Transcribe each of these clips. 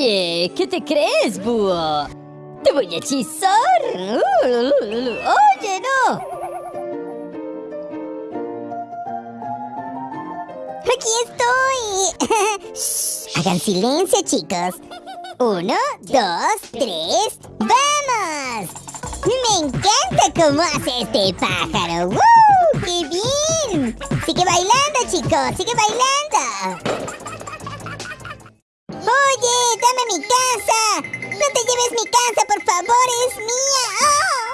¿qué te crees, búho? ¡Te voy a hechizar! ¡Oye, no! ¡Aquí estoy! Hagan silencio, chicos. Uno, dos, tres, ¡vamos! Me encanta cómo hace este pájaro. ¡Woo! ¡Qué bien! Sigue bailando, chicos, sigue bailando. Oye, dame mi casa. No te lleves mi casa, por favor, es mía. ¡Oh!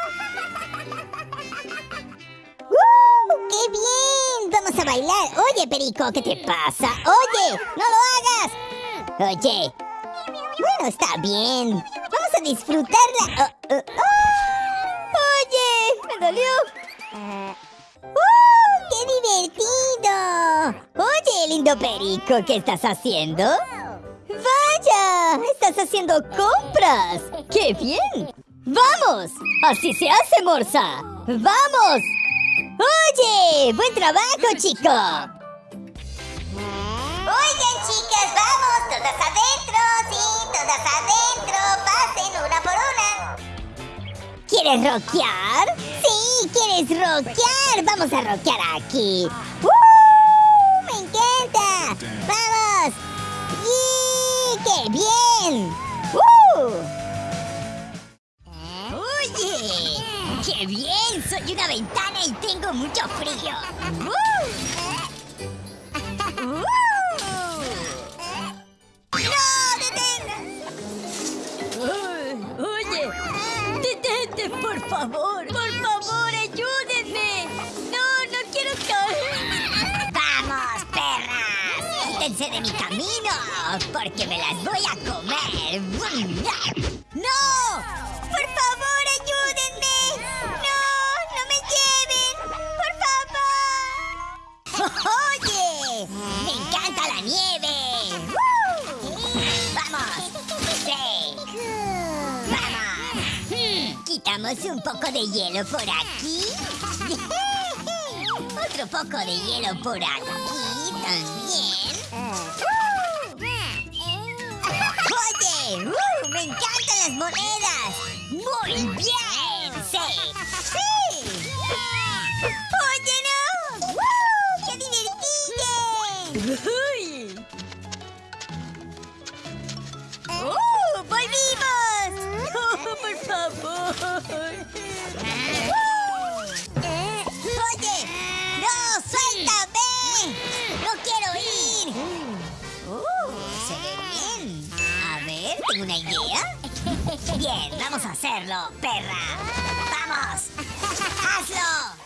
¡Uh! ¡Qué bien! Vamos a bailar. Oye, Perico, ¿qué te pasa? Oye, no lo hagas. Oye. Bueno, está bien. Vamos a disfrutarla. Oh, oh, oh. Oye, me dolió. ¡Uh! ¡Qué divertido! Oye, lindo Perico, ¿qué estás haciendo? ¡Estás haciendo compras! ¡Qué bien! ¡Vamos! ¡Así se hace, Morsa! ¡Vamos! ¡Oye! ¡Buen trabajo, chico! Oigan, chicas, vamos, todas adentro, sí, todas adentro, pasen una por una. ¿Quieres rockear? Sí, ¿quieres rockear? Vamos a rockear aquí. ¡Uh! ¡Me encanta! ¡Vamos! ¡Y qué bien! ¡Uh! ¡Oye! ¡Qué bien! Soy una ventana y tengo mucho frío. ¡Uh! ¡Uh! ¡No, detén! Oye, detente. Por favor, de mi camino, porque me las voy a comer. ¡No! ¡Por favor, ayúdenme! ¡No! ¡No me lleven! ¡Por favor! ¡Oye! ¡Me encanta la nieve! ¡Vamos! ¡Sí! ¡Vamos! Hmm, Quitamos un poco de hielo por aquí. Otro poco de hielo por aquí también. ¡Oye! ¡Uh! ¡Me encantan las monedas! ¡Muy bien! ¡Sí! ¡Sí! Uh, se ve bien. A ver, tengo una idea. Bien, vamos a hacerlo, perra. ¡Vamos! ¡Hazlo!